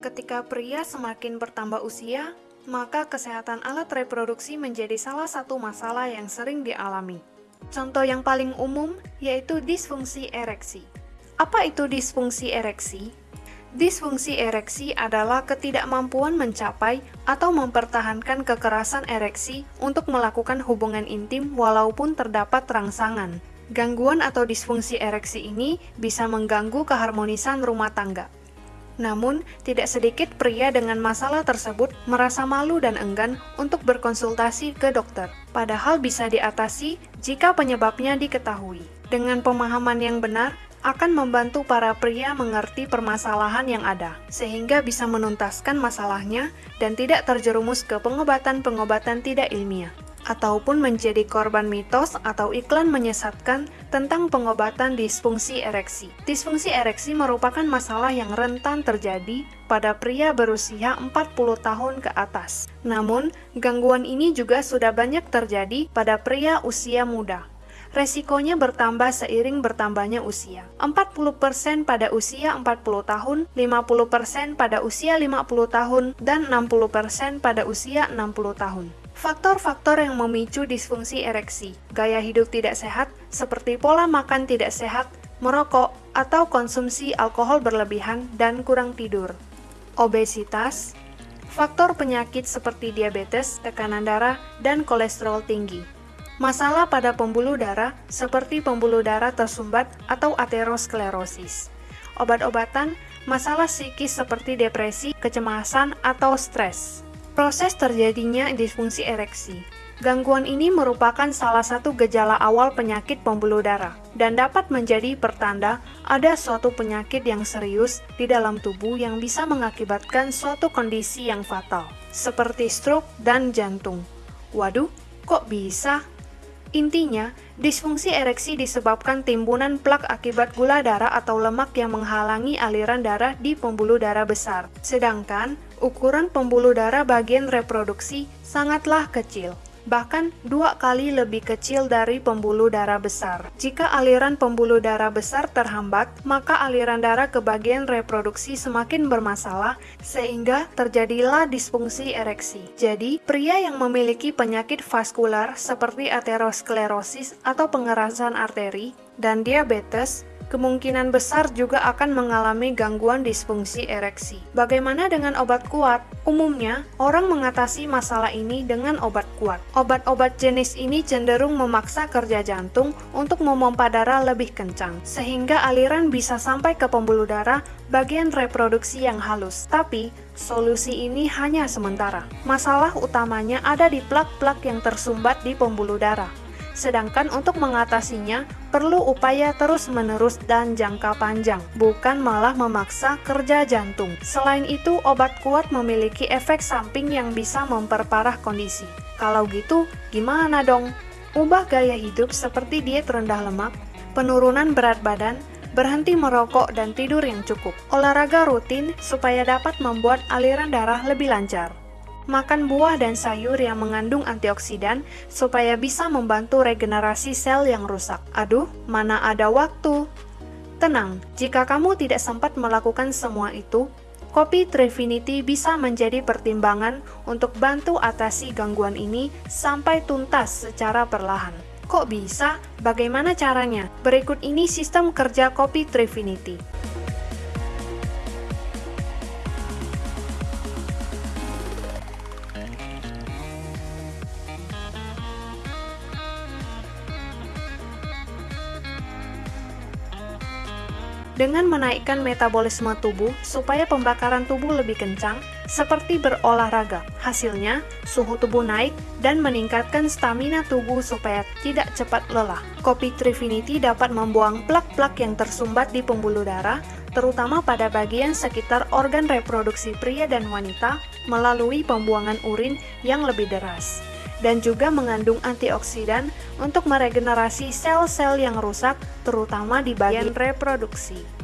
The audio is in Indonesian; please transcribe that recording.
Ketika pria semakin bertambah usia, maka kesehatan alat reproduksi menjadi salah satu masalah yang sering dialami. Contoh yang paling umum yaitu disfungsi ereksi. Apa itu disfungsi ereksi? Disfungsi ereksi adalah ketidakmampuan mencapai atau mempertahankan kekerasan ereksi untuk melakukan hubungan intim walaupun terdapat rangsangan. Gangguan atau disfungsi ereksi ini bisa mengganggu keharmonisan rumah tangga. Namun, tidak sedikit pria dengan masalah tersebut merasa malu dan enggan untuk berkonsultasi ke dokter. Padahal bisa diatasi jika penyebabnya diketahui. Dengan pemahaman yang benar, akan membantu para pria mengerti permasalahan yang ada, sehingga bisa menuntaskan masalahnya dan tidak terjerumus ke pengobatan-pengobatan tidak ilmiah ataupun menjadi korban mitos atau iklan menyesatkan tentang pengobatan disfungsi ereksi. Disfungsi ereksi merupakan masalah yang rentan terjadi pada pria berusia 40 tahun ke atas. Namun, gangguan ini juga sudah banyak terjadi pada pria usia muda resikonya bertambah seiring bertambahnya usia. 40% pada usia 40 tahun, 50% pada usia 50 tahun, dan 60% pada usia 60 tahun. Faktor-faktor yang memicu disfungsi ereksi, gaya hidup tidak sehat, seperti pola makan tidak sehat, merokok, atau konsumsi alkohol berlebihan dan kurang tidur. Obesitas, faktor penyakit seperti diabetes, tekanan darah, dan kolesterol tinggi. Masalah pada pembuluh darah seperti pembuluh darah tersumbat atau aterosklerosis. Obat-obatan, masalah psikis seperti depresi, kecemasan, atau stres. Proses terjadinya disfungsi ereksi. Gangguan ini merupakan salah satu gejala awal penyakit pembuluh darah dan dapat menjadi pertanda ada suatu penyakit yang serius di dalam tubuh yang bisa mengakibatkan suatu kondisi yang fatal, seperti stroke dan jantung. Waduh, kok bisa? Intinya, disfungsi ereksi disebabkan timbunan plak akibat gula darah atau lemak yang menghalangi aliran darah di pembuluh darah besar. Sedangkan, ukuran pembuluh darah bagian reproduksi sangatlah kecil, bahkan dua kali lebih kecil dari pembuluh darah besar. Jika aliran pembuluh darah besar terhambat, maka aliran darah ke bagian reproduksi semakin bermasalah, sehingga terjadilah disfungsi ereksi. Jadi, pria yang memiliki penyakit vaskular seperti aterosklerosis atau pengerasan arteri dan diabetes kemungkinan besar juga akan mengalami gangguan disfungsi ereksi. Bagaimana dengan obat kuat? Umumnya, orang mengatasi masalah ini dengan obat kuat. Obat-obat jenis ini cenderung memaksa kerja jantung untuk memompa darah lebih kencang, sehingga aliran bisa sampai ke pembuluh darah bagian reproduksi yang halus. Tapi, solusi ini hanya sementara. Masalah utamanya ada di plak-plak yang tersumbat di pembuluh darah. Sedangkan untuk mengatasinya, perlu upaya terus-menerus dan jangka panjang, bukan malah memaksa kerja jantung. Selain itu, obat kuat memiliki efek samping yang bisa memperparah kondisi. Kalau gitu, gimana dong? Ubah gaya hidup seperti diet rendah lemak, penurunan berat badan, berhenti merokok dan tidur yang cukup. Olahraga rutin supaya dapat membuat aliran darah lebih lancar makan buah dan sayur yang mengandung antioksidan supaya bisa membantu regenerasi sel yang rusak. Aduh, mana ada waktu? Tenang, jika kamu tidak sempat melakukan semua itu, kopi Trifinity bisa menjadi pertimbangan untuk bantu atasi gangguan ini sampai tuntas secara perlahan. Kok bisa? Bagaimana caranya? Berikut ini sistem kerja kopi Trifinity. Dengan menaikkan metabolisme tubuh supaya pembakaran tubuh lebih kencang, seperti berolahraga. Hasilnya, suhu tubuh naik dan meningkatkan stamina tubuh supaya tidak cepat lelah. Kopi Trifinity dapat membuang plak-plak yang tersumbat di pembuluh darah, terutama pada bagian sekitar organ reproduksi pria dan wanita melalui pembuangan urin yang lebih deras dan juga mengandung antioksidan untuk meregenerasi sel-sel yang rusak, terutama di bagian reproduksi.